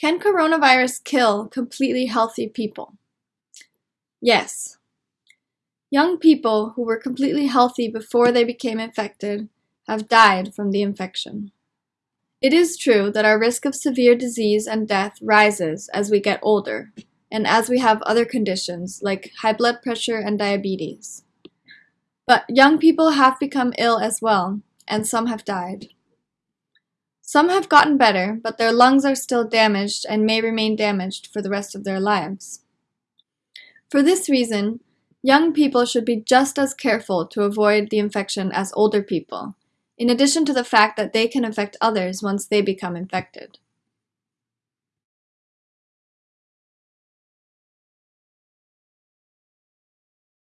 Can coronavirus kill completely healthy people? Yes. Young people who were completely healthy before they became infected have died from the infection. It is true that our risk of severe disease and death rises as we get older and as we have other conditions like high blood pressure and diabetes. But young people have become ill as well, and some have died. Some have gotten better, but their lungs are still damaged and may remain damaged for the rest of their lives. For this reason, young people should be just as careful to avoid the infection as older people, in addition to the fact that they can infect others once they become infected.